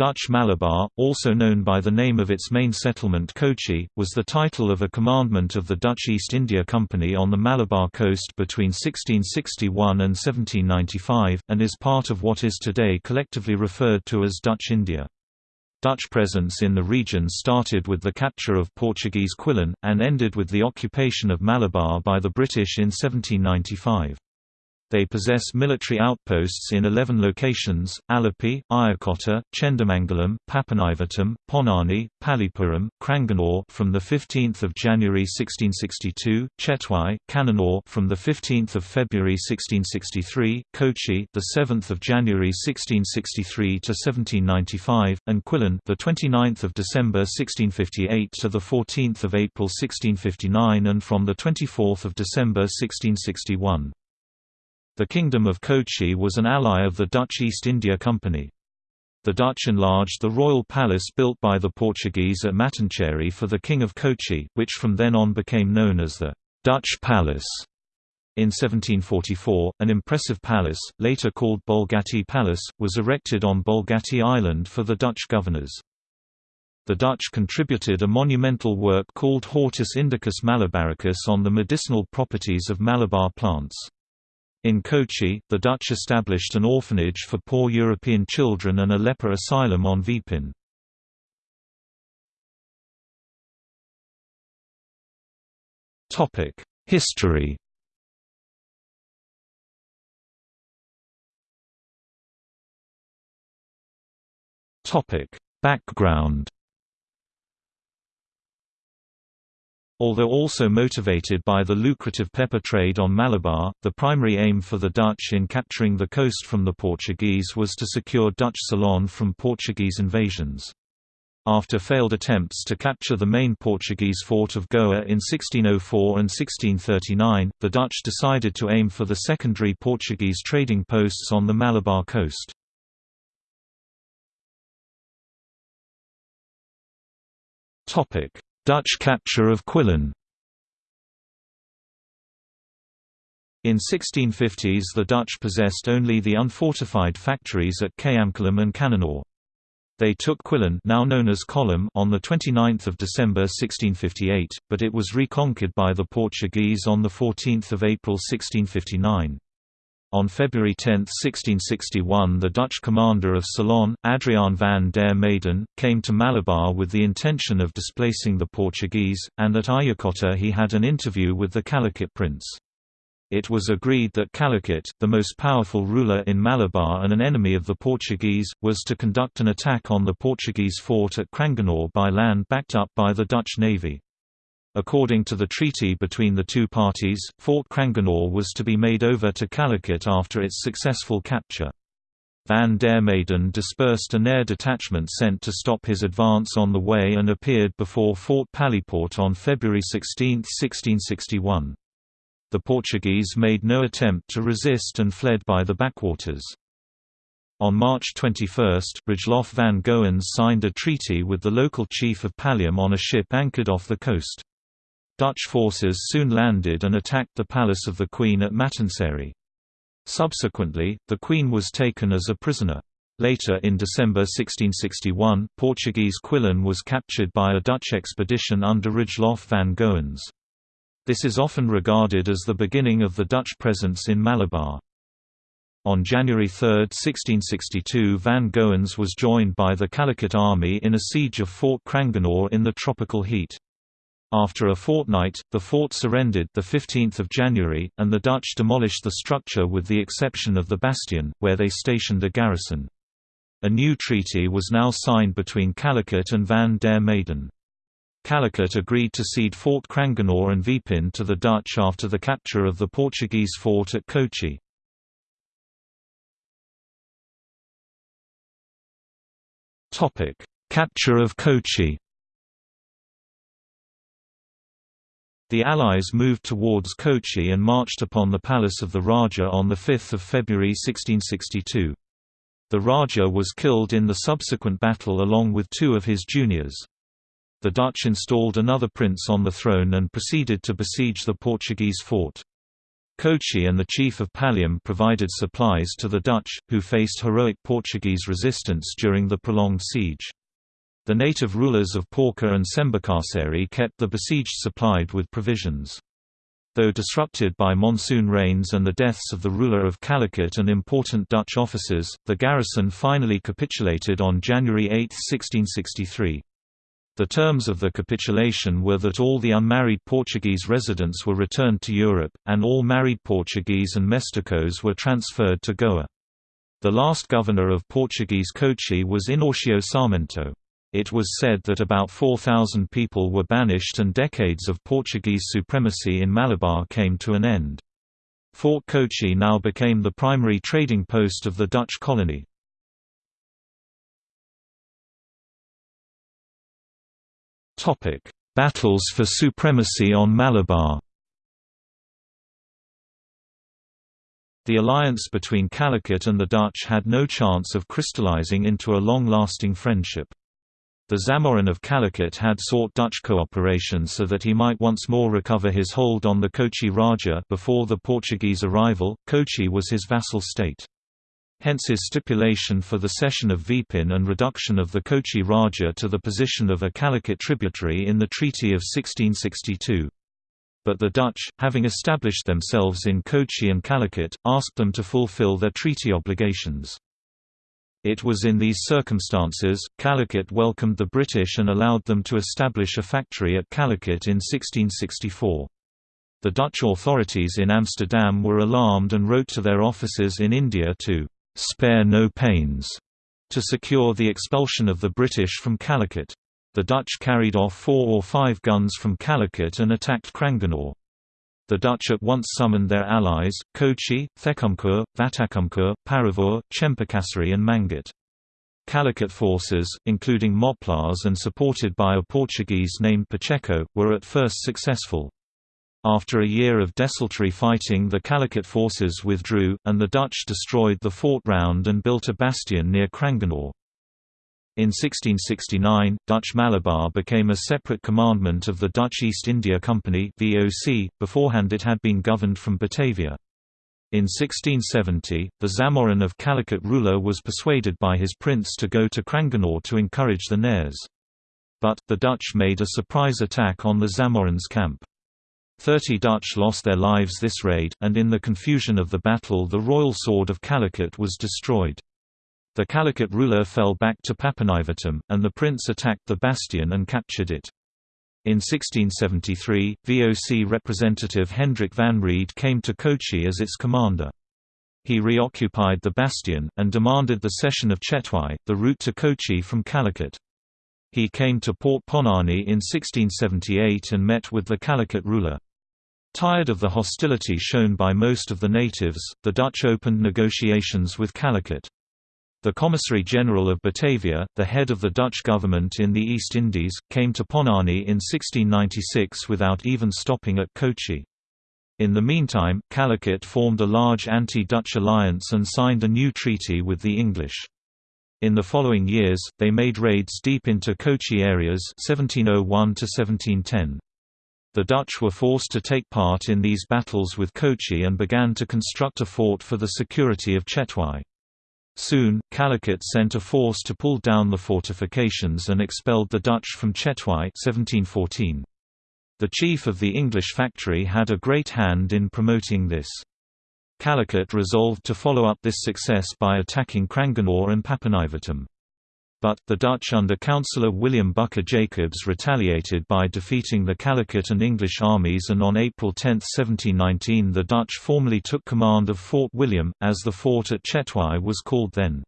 Dutch Malabar, also known by the name of its main settlement Kochi, was the title of a commandment of the Dutch East India Company on the Malabar coast between 1661 and 1795, and is part of what is today collectively referred to as Dutch India. Dutch presence in the region started with the capture of Portuguese Quilon, and ended with the occupation of Malabar by the British in 1795. They possess military outposts in 11 locations, Alleppey, Ayakota, Chendamangalam, Papanivatam, Ponani, Palipuram, Cranganore from the 15th of January 1662, Chetwai, Cannanore from the 15th of February 1663, Kochi, the 7th of January 1663 to 1795, and 29th of December 1658 to the 14th of April 1659 and from the 24th of December 1661. The Kingdom of Kochi was an ally of the Dutch East India Company. The Dutch enlarged the royal palace built by the Portuguese at Mattancherry for the King of Kochi, which from then on became known as the Dutch Palace. In 1744, an impressive palace, later called Bolgatti Palace, was erected on Bolgatti Island for the Dutch governors. The Dutch contributed a monumental work called Hortus Indicus Malabaricus on the medicinal properties of Malabar plants. In Kochi, the Dutch established an orphanage for poor European children and a leper asylum on Vipin. History Background Although also motivated by the lucrative pepper trade on Malabar, the primary aim for the Dutch in capturing the coast from the Portuguese was to secure Dutch Ceylon from Portuguese invasions. After failed attempts to capture the main Portuguese fort of Goa in 1604 and 1639, the Dutch decided to aim for the secondary Portuguese trading posts on the Malabar coast. Topic: Dutch capture of Quilon In 1650s the Dutch possessed only the unfortified factories at Kayamkulam and Cannanore. They took Quilon now known as Kollam on 29 December 1658, but it was reconquered by the Portuguese on 14 April 1659. On February 10, 1661 the Dutch commander of Ceylon, Adriaan van der Meyden, came to Malabar with the intention of displacing the Portuguese, and at Ayakota he had an interview with the Calicut prince. It was agreed that Calicut, the most powerful ruler in Malabar and an enemy of the Portuguese, was to conduct an attack on the Portuguese fort at Cranganore by land backed up by the Dutch navy. According to the treaty between the two parties, Fort Cranganore was to be made over to Calicut after its successful capture. Van der Meyden dispersed a Nair detachment sent to stop his advance on the way and appeared before Fort Paliport on February 16, 1661. The Portuguese made no attempt to resist and fled by the backwaters. On March 21, Rijcklof van Goens signed a treaty with the local chief of Pallium on a ship anchored off the coast. Dutch forces soon landed and attacked the palace of the Queen at Mattancherry. Subsequently, the Queen was taken as a prisoner. Later in December 1661, Portuguese Quilon was captured by a Dutch expedition under Rijcklof van Goens. This is often regarded as the beginning of the Dutch presence in Malabar. On January 3, 1662 Van Goens was joined by the Calicut army in a siege of Fort Cranganore in the tropical heat. After a fortnight, the fort surrendered the 15th of January, and the Dutch demolished the structure with the exception of the bastion, where they stationed a garrison. A new treaty was now signed between Calicut and Van der Meyden. Calicut agreed to cede Fort Cranganore and Vipin to the Dutch after the capture of the Portuguese fort at Kochi. Capture of Kochi The Allies moved towards Kochi and marched upon the palace of the Raja on 5 February 1662. The Raja was killed in the subsequent battle along with two of his juniors. The Dutch installed another prince on the throne and proceeded to besiege the Portuguese fort. Kochi and the chief of Pallium provided supplies to the Dutch, who faced heroic Portuguese resistance during the prolonged siege. The native rulers of Porca and Sembakaseri kept the besieged supplied with provisions. Though disrupted by monsoon rains and the deaths of the ruler of Calicut and important Dutch officers, the garrison finally capitulated on January 8, 1663. The terms of the capitulation were that all the unmarried Portuguese residents were returned to Europe, and all married Portuguese and Mestizos were transferred to Goa. The last governor of Portuguese Kochi was Inácio Sarmento. It was said that about 4,000 people were banished and decades of Portuguese supremacy in Malabar came to an end. Fort Kochi now became the primary trading post of the Dutch colony. Battles for supremacy on Malabar The alliance between Calicut and the Dutch had no chance of crystallizing into a long-lasting friendship. The Zamorin of Calicut had sought Dutch cooperation so that he might once more recover his hold on the Kochi Raja before the Portuguese arrival. Kochi was his vassal state. Hence his stipulation for the cession of Vipin and reduction of the Kochi Raja to the position of a Calicut tributary in the Treaty of 1662. But the Dutch, having established themselves in Kochi and Calicut, asked them to fulfill their treaty obligations. It was in these circumstances, Calicut welcomed the British and allowed them to establish a factory at Calicut in 1664. The Dutch authorities in Amsterdam were alarmed and wrote to their officers in India to «spare no pains» to secure the expulsion of the British from Calicut. The Dutch carried off four or five guns from Calicut and attacked Cranganore. The Dutch at once summoned their allies, Kochi, Thekkumkur, Vatakumkur, Paravur, Chempakaseri and Mangat. Calicut forces, including Moplahs and supported by a Portuguese named Pacheco, were at first successful. After a year of desultory fighting the Calicut forces withdrew, and the Dutch destroyed the fort round and built a bastion near Cranganore. In 1669, Dutch Malabar became a separate commandment of the Dutch East India Company (VOC). Beforehand, it had been governed from Batavia. In 1670, the Zamorin of Calicut ruler was persuaded by his prince to go to Cranganore to encourage the Nairs. But, the Dutch made a surprise attack on the Zamorin's camp. Thirty Dutch lost their lives this raid, and in the confusion of the battle the royal sword of Calicut was destroyed. The Calicut ruler fell back to Papanivatam, and the prince attacked the bastion and captured it. In 1673, VOC representative Hendrik van Reede came to Kochi as its commander. He reoccupied the bastion, and demanded the cession of Chetwai, the route to Kochi from Calicut. He came to Port Ponani in 1678 and met with the Calicut ruler. Tired of the hostility shown by most of the natives, the Dutch opened negotiations with Calicut. The Commissary General of Batavia, the head of the Dutch government in the East Indies, came to Ponani in 1696 without even stopping at Kochi. In the meantime, Calicut formed a large anti-Dutch alliance and signed a new treaty with the English. In the following years, they made raids deep into Kochi areas 1701 1710. The Dutch were forced to take part in these battles with Kochi and began to construct a fort for the security of Chetwai. Soon, Calicut sent a force to pull down the fortifications and expelled the Dutch from Chetwai 1714. The chief of the English factory had a great hand in promoting this. Calicut resolved to follow up this success by attacking Cranganore and Papanivatam. But, the Dutch under Councillor William Booker Jacobs retaliated by defeating the Calicut and English armies and on April 10, 1719 the Dutch formally took command of Fort William, as the fort at Chetwai was called then.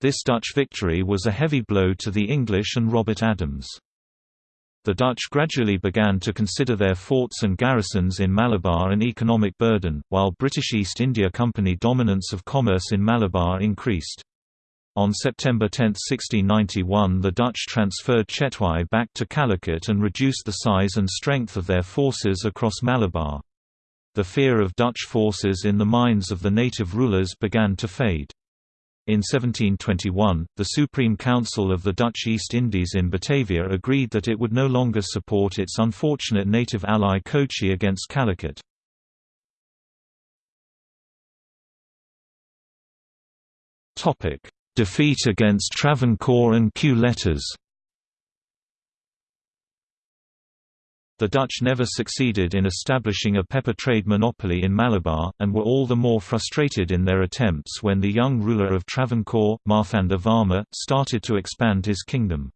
This Dutch victory was a heavy blow to the English and Robert Adams. The Dutch gradually began to consider their forts and garrisons in Malabar an economic burden, while British East India Company dominance of commerce in Malabar increased. On September 10, 1691 the Dutch transferred Chetwai back to Calicut and reduced the size and strength of their forces across Malabar. The fear of Dutch forces in the minds of the native rulers began to fade. In 1721, the Supreme Council of the Dutch East Indies in Batavia agreed that it would no longer support its unfortunate native ally Kochi against Calicut. Defeat against Travancore and Kew letters The Dutch never succeeded in establishing a pepper trade monopoly in Malabar, and were all the more frustrated in their attempts when the young ruler of Travancore, Marthanda Varma, started to expand his kingdom.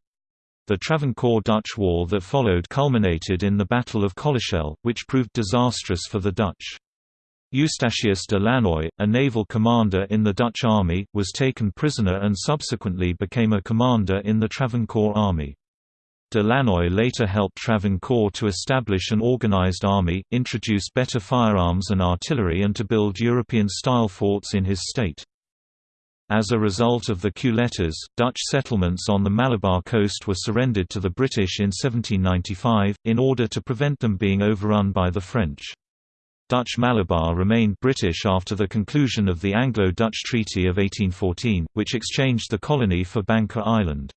The Travancore-Dutch War that followed culminated in the Battle of Colachel, which proved disastrous for the Dutch. Eustachius de Lannoy, a naval commander in the Dutch army, was taken prisoner and subsequently became a commander in the Travancore army. De Lannoy later helped Travancore to establish an organized army, introduce better firearms and artillery and to build European-style forts in his state. As a result of the letters, Dutch settlements on the Malabar coast were surrendered to the British in 1795, in order to prevent them being overrun by the French. Dutch Malabar remained British after the conclusion of the Anglo-Dutch Treaty of 1814, which exchanged the colony for Banca Island.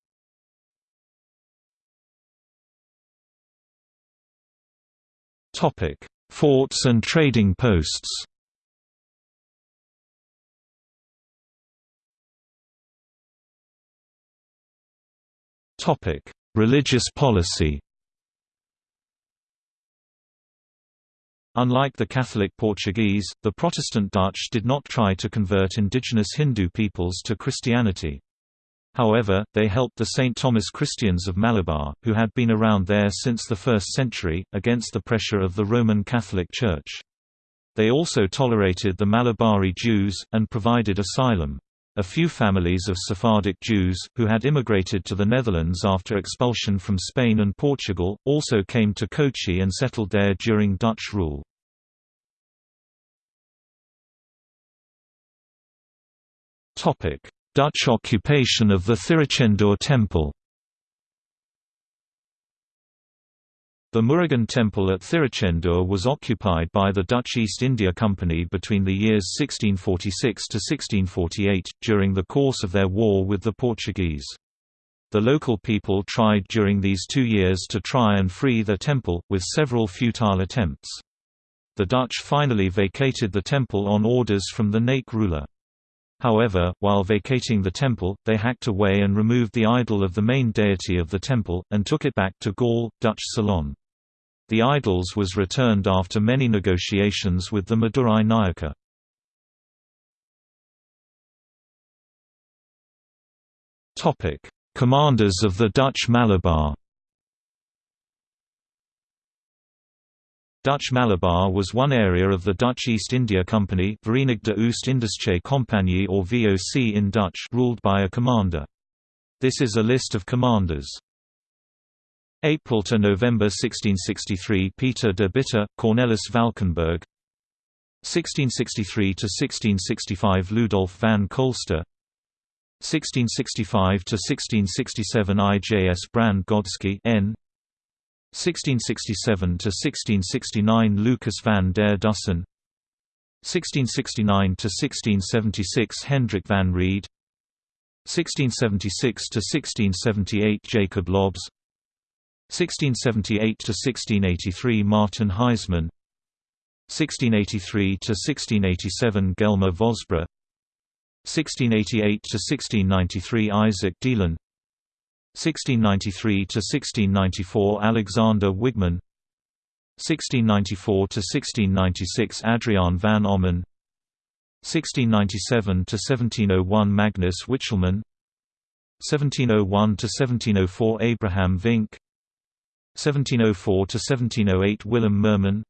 Forts and trading posts. Religious policy. Unlike the Catholic Portuguese, the Protestant Dutch did not try to convert indigenous Hindu peoples to Christianity. However, they helped the St. Thomas Christians of Malabar, who had been around there since the 1st century, against the pressure of the Roman Catholic Church. They also tolerated the Malabari Jews, and provided asylum. A few families of Sephardic Jews, who had immigrated to the Netherlands after expulsion from Spain and Portugal, also came to Kochi and settled there during Dutch rule. Dutch occupation of the Thiruchendur temple The Murugan temple at Thiruchendur was occupied by the Dutch East India Company between the years 1646 to 1648, during the course of their war with the Portuguese. The local people tried during these two years to try and free the temple, with several futile attempts. The Dutch finally vacated the temple on orders from the Naik ruler. However, while vacating the temple, they hacked away and removed the idol of the main deity of the temple, and took it back to Galle, Dutch Ceylon. The idols was returned after many negotiations with the Madurai Nayaka. Commanders of the Dutch Malabar Dutch Malabar was one area of the Dutch East India Company Oost-Indische Compagnie or VOC in Dutch ruled by a commander. This is a list of commanders. April to November 1663 Peter de Bitter, Cornelis Valkenburg. 1663 to 1665 Ludolf van Kolster. 1665 to 1667 IJS Brand Godsky N. 1667–1669 Lucas van der Dussen. 1669–1676 Hendrik van Reede 1676–1678 Jacob Lobbes 1678–1683 Martin Heisman 1683 to 1687 Gelmer Vosbra 1688 to 1693 Isaac Deelen 1693 to 1694 Alexander Wigman 1694 to 1696 Adrian van Ommen 1697 to 1701 Magnus Wichelman 1701 to 1704 Abraham Vink 1704–1708 Willem Merman.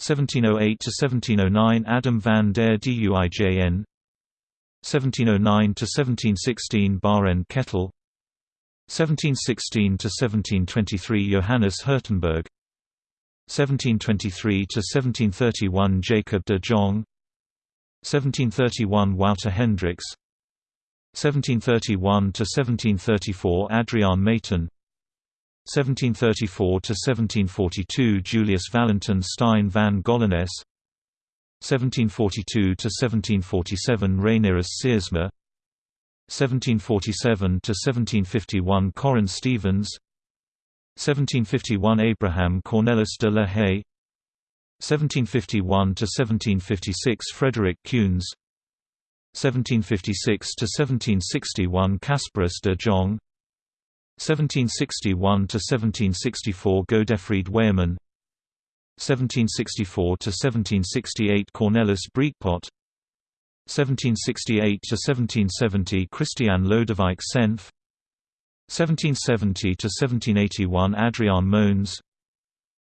1708–1709 Adam van der Duijn 1709–1716 Barend Kettel. 1716–1723 Johannes Hurtenberg. 1723–1731 Jacob de Jong. 1731 Wouter Hendricks. 1731–1734 Adriaan Mayton 1734–1742 Julius Valentin Stein van Gollanes 1742–1747 Reinirus Seersma. 1747–1751 Corin Stevens. 1751 Abraham Cornelis de la Haye. 1751–1756 Frederick Cunes 1756 to 1761 Casparus de Jong 1761 to 1764 Godefried Weyermann 1764 to 1768 Cornelis Breekpot 1768 to 1770 Christian Lodewijk Senf. 1770 to 1781 Adriaan Moens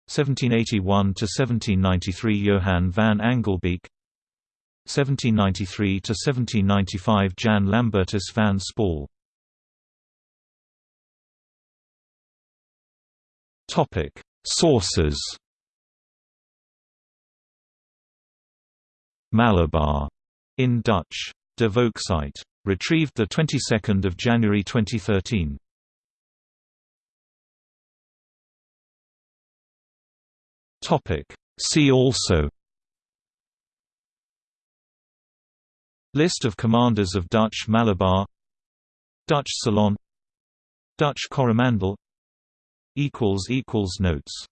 1781 to 1793 Johan van Angelbeek. 1793 to 1795 Jan Lambertus van Spal Topic Sources Malabar in Dutch. De Volksite. Retrieved the 22nd of January 2013. Topic. See also. List of commanders of Dutch Malabar Dutch Ceylon Dutch Coromandel equals equals notes